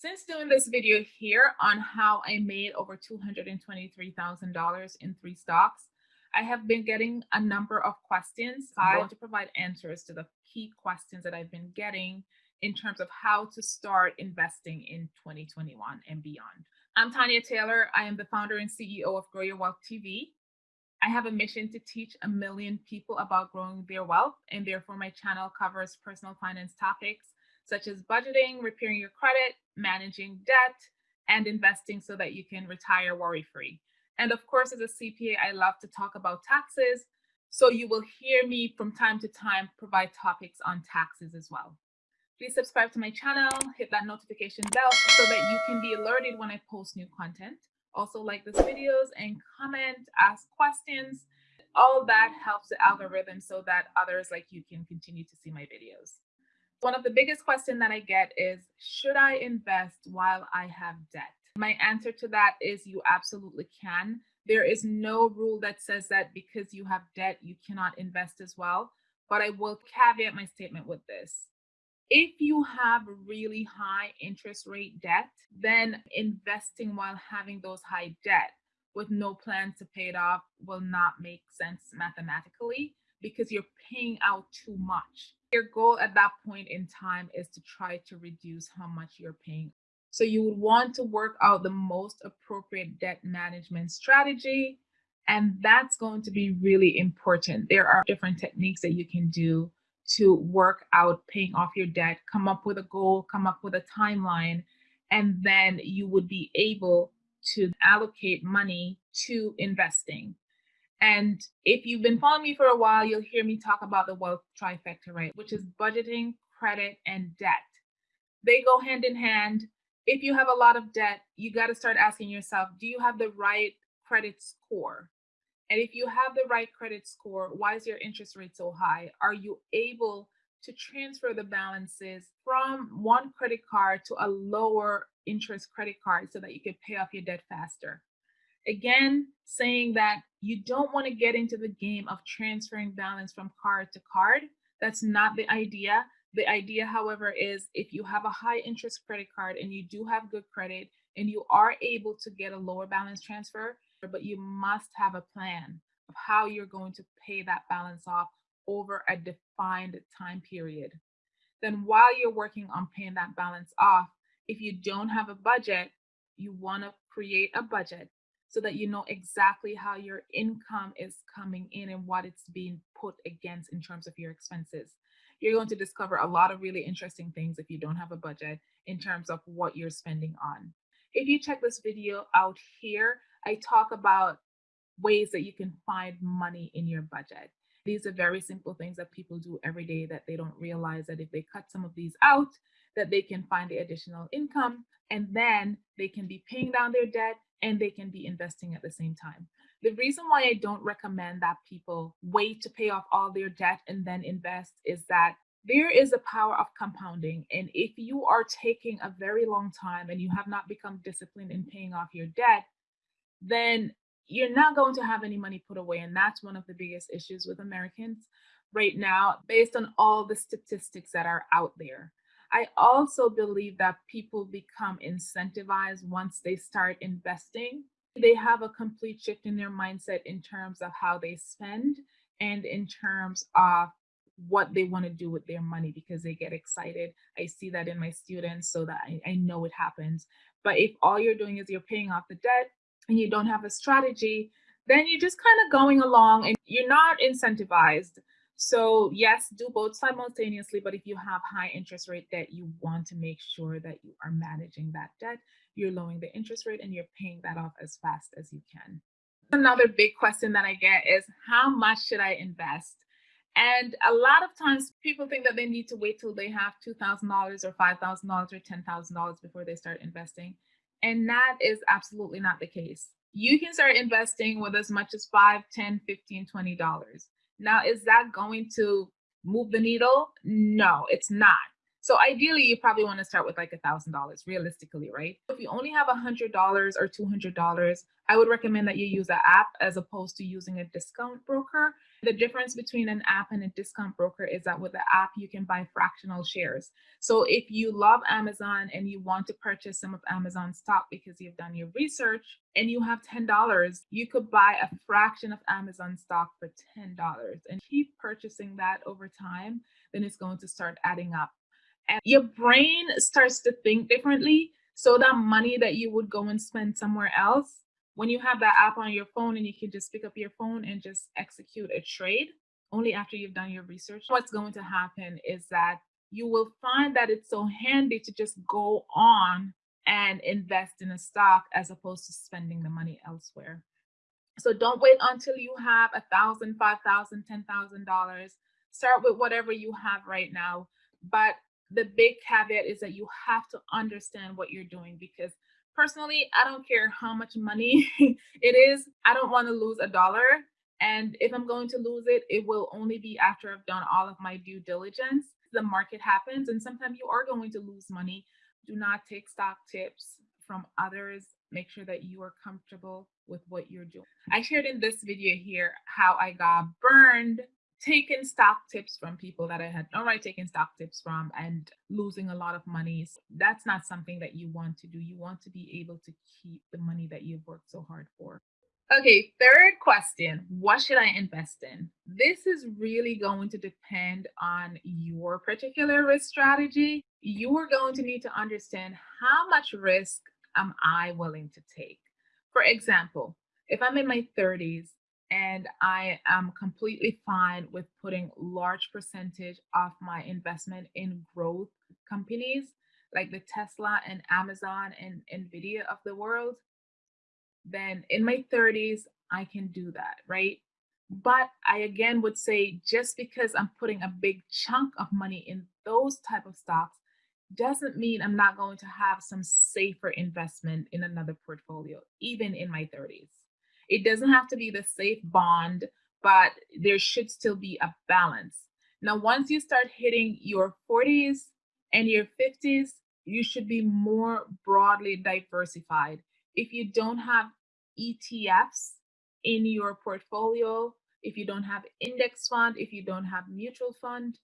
Since doing this video here on how I made over $223,000 in three stocks, I have been getting a number of questions. I want to provide answers to the key questions that I've been getting in terms of how to start investing in 2021 and beyond. I'm Tanya Taylor. I am the founder and CEO of Grow Your Wealth TV. I have a mission to teach a million people about growing their wealth, and therefore my channel covers personal finance topics such as budgeting, repairing your credit, managing debt, and investing so that you can retire worry free. And of course, as a CPA, I love to talk about taxes. So you will hear me from time to time provide topics on taxes as well. Please subscribe to my channel, hit that notification bell so that you can be alerted when I post new content. Also like this videos and comment, ask questions. All that helps the algorithm so that others like you can continue to see my videos. One of the biggest questions that I get is, should I invest while I have debt? My answer to that is you absolutely can. There is no rule that says that because you have debt, you cannot invest as well. But I will caveat my statement with this. If you have really high interest rate debt, then investing while having those high debt with no plan to pay it off will not make sense mathematically because you're paying out too much. Your goal at that point in time is to try to reduce how much you're paying. So you would want to work out the most appropriate debt management strategy. And that's going to be really important. There are different techniques that you can do to work out paying off your debt, come up with a goal, come up with a timeline, and then you would be able to allocate money to investing. And if you've been following me for a while, you'll hear me talk about the wealth trifecta, right? Which is budgeting, credit, and debt. They go hand in hand. If you have a lot of debt, you got to start asking yourself, do you have the right credit score? And if you have the right credit score, why is your interest rate so high? Are you able to transfer the balances from one credit card to a lower interest credit card so that you can pay off your debt faster? Again, saying that you don't want to get into the game of transferring balance from card to card. That's not the idea. The idea, however, is if you have a high interest credit card and you do have good credit and you are able to get a lower balance transfer, but you must have a plan of how you're going to pay that balance off over a defined time period. Then while you're working on paying that balance off, if you don't have a budget, you want to create a budget so that you know exactly how your income is coming in and what it's being put against in terms of your expenses. You're going to discover a lot of really interesting things if you don't have a budget in terms of what you're spending on. If you check this video out here, I talk about ways that you can find money in your budget. These are very simple things that people do every day that they don't realize that if they cut some of these out, that they can find the additional income and then they can be paying down their debt and they can be investing at the same time. The reason why I don't recommend that people wait to pay off all their debt and then invest is that there is a power of compounding. And if you are taking a very long time and you have not become disciplined in paying off your debt, then you're not going to have any money put away. And that's one of the biggest issues with Americans right now, based on all the statistics that are out there. I also believe that people become incentivized once they start investing. They have a complete shift in their mindset in terms of how they spend and in terms of what they want to do with their money because they get excited. I see that in my students so that I, I know it happens. But if all you're doing is you're paying off the debt and you don't have a strategy, then you're just kind of going along and you're not incentivized so yes, do both simultaneously, but if you have high interest rate debt, you want to make sure that you are managing that debt, you're lowering the interest rate and you're paying that off as fast as you can. Another big question that I get is how much should I invest? And a lot of times people think that they need to wait till they have $2,000 or $5,000 or $10,000 before they start investing. And that is absolutely not the case. You can start investing with as much as 5, 10, 15, 20 dollars. Now, is that going to move the needle? No, it's not. So ideally, you probably want to start with like a thousand dollars realistically, right? If you only have a hundred dollars or two hundred dollars, I would recommend that you use an app as opposed to using a discount broker The difference between an app and a discount broker is that with the app, you can buy fractional shares. So if you love Amazon and you want to purchase some of Amazon stock because you've done your research and you have $10, you could buy a fraction of Amazon stock for $10 and keep purchasing that over time, then it's going to start adding up. And your brain starts to think differently. So that money that you would go and spend somewhere else when you have that app on your phone and you can just pick up your phone and just execute a trade only after you've done your research, what's going to happen is that you will find that it's so handy to just go on and invest in a stock as opposed to spending the money elsewhere. So don't wait until you have a thousand, five thousand, ten thousand dollars. Start with whatever you have right now. But the big caveat is that you have to understand what you're doing because personally, I don't care how much money it is. I don't want to lose a dollar. And if I'm going to lose it, it will only be after I've done all of my due diligence. The market happens, and sometimes you are going to lose money. Do not take stock tips from others. Make sure that you are comfortable with what you're doing. I shared in this video here how I got burned taking stock tips from people that I had already taken stock tips from and losing a lot of money. That's not something that you want to do. You want to be able to keep the money that you've worked so hard for. Okay, third question What should I invest in? This is really going to depend on your particular risk strategy. You are going to need to understand how much risk am I willing to take. For example, if I'm in my 30s and I am completely fine with putting large percentage of my investment in growth companies like the Tesla and Amazon and Nvidia of the world, then in my 30s I can do that, right? But I again would say just because I'm putting a big chunk of money in those type of stocks doesn't mean I'm not going to have some safer investment in another portfolio, even in my 30s. It doesn't have to be the safe bond, but there should still be a balance. Now, once you start hitting your 40s and your 50s, you should be more broadly diversified. If you don't have ETFs in your portfolio, if you don't have index fund, if you don't have mutual fund,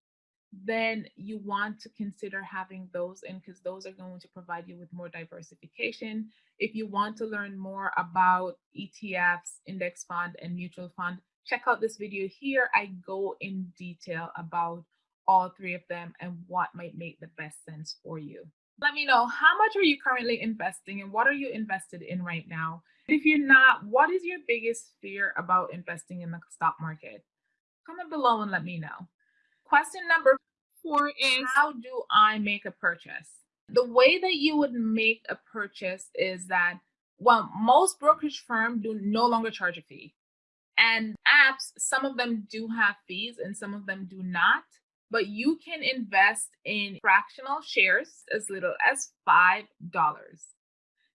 then you want to consider having those in because those are going to provide you with more diversification. If you want to learn more about ETFs, index fund, and mutual fund, check out this video here. I go in detail about all three of them and what might make the best sense for you. Let me know how much are you currently investing and what are you invested in right now? If you're not, what is your biggest fear about investing in the stock market? Comment below and let me know. Question number four is How do I make a purchase? The way that you would make a purchase is that, well, most brokerage firms do no longer charge a fee. And apps, some of them do have fees and some of them do not. But you can invest in fractional shares as little as $5.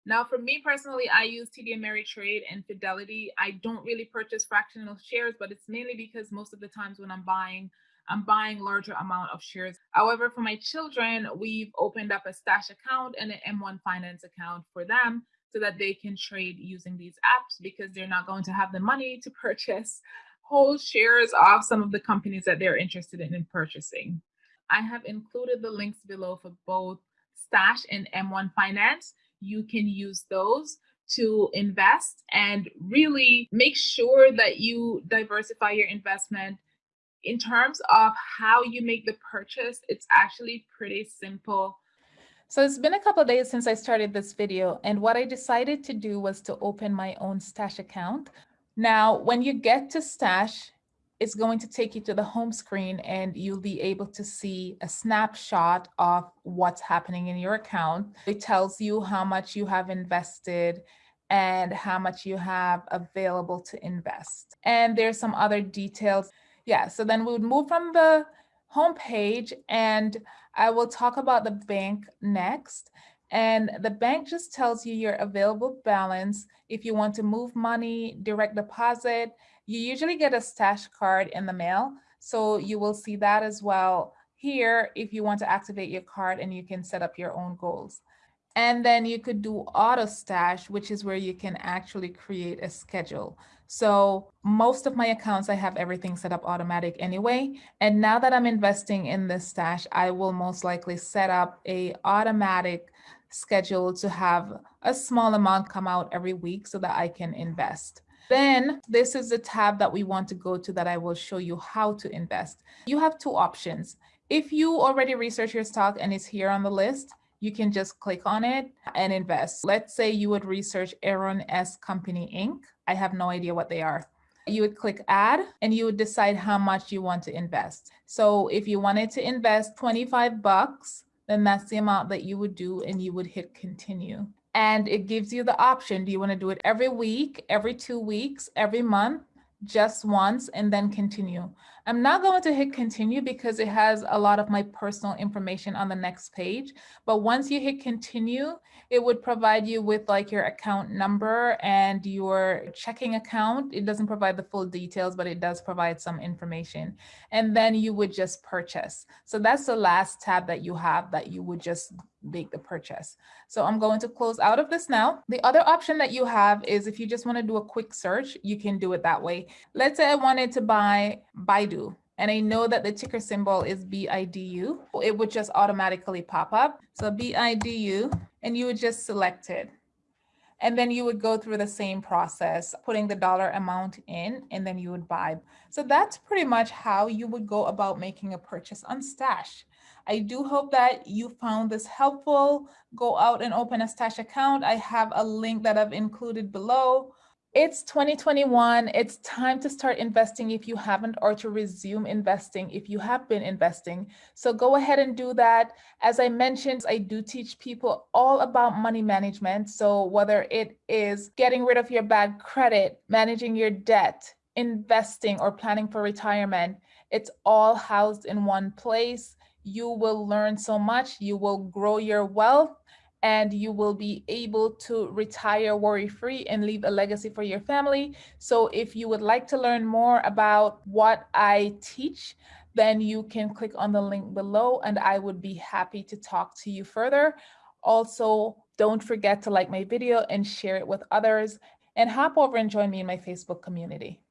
Now, for me personally, I use TD Ameritrade and Fidelity. I don't really purchase fractional shares, but it's mainly because most of the times when I'm buying I'm buying larger amount of shares. However, for my children, we've opened up a stash account and an M1 finance account for them so that they can trade using these apps because they're not going to have the money to purchase whole shares of some of the companies that they're interested in, in purchasing. I have included the links below for both Stash and M1 Finance. You can use those to invest and really make sure that you diversify your investment in terms of how you make the purchase, it's actually pretty simple. So it's been a couple of days since I started this video and what I decided to do was to open my own Stash account. Now, when you get to Stash, it's going to take you to the home screen and you'll be able to see a snapshot of what's happening in your account. It tells you how much you have invested and how much you have available to invest. And there's some other details. Yeah, so then we would move from the home page and I will talk about the bank next. And the bank just tells you your available balance. If you want to move money, direct deposit, you usually get a stash card in the mail. So you will see that as well here if you want to activate your card and you can set up your own goals. And then you could do auto stash, which is where you can actually create a schedule. So most of my accounts, I have everything set up automatic anyway. And now that I'm investing in this stash, I will most likely set up a automatic schedule to have a small amount come out every week so that I can invest. Then this is the tab that we want to go to that I will show you how to invest. You have two options. If you already research your stock and it's here on the list, you can just click on it and invest. Let's say you would research Aaron's Company Inc. I have no idea what they are. You would click add and you would decide how much you want to invest. So if you wanted to invest 25 bucks, then that's the amount that you would do and you would hit continue. And it gives you the option. Do you want to do it every week, every two weeks, every month? Just once and then continue. I'm not going to hit continue because it has a lot of my personal information on the next page. But once you hit continue, it would provide you with like your account number and your checking account. It doesn't provide the full details, but it does provide some information. And then you would just purchase. So that's the last tab that you have that you would just make the purchase. So I'm going to close out of this now. The other option that you have is if you just want to do a quick search, you can do it that way. Let's say I wanted to buy Baidu and I know that the ticker symbol is BIDU. It would just automatically pop up. So BIDU, and you would just select it. And then you would go through the same process, putting the dollar amount in, and then you would buy. So that's pretty much how you would go about making a purchase on Stash. I do hope that you found this helpful. Go out and open a Stash account. I have a link that I've included below. It's 2021. It's time to start investing if you haven't or to resume investing if you have been investing. So go ahead and do that. As I mentioned, I do teach people all about money management. So whether it is getting rid of your bad credit, managing your debt, investing or planning for retirement, it's all housed in one place. You will learn so much. You will grow your wealth and you will be able to retire worry-free and leave a legacy for your family. So if you would like to learn more about what I teach, then you can click on the link below and I would be happy to talk to you further. Also, don't forget to like my video and share it with others and hop over and join me in my Facebook community.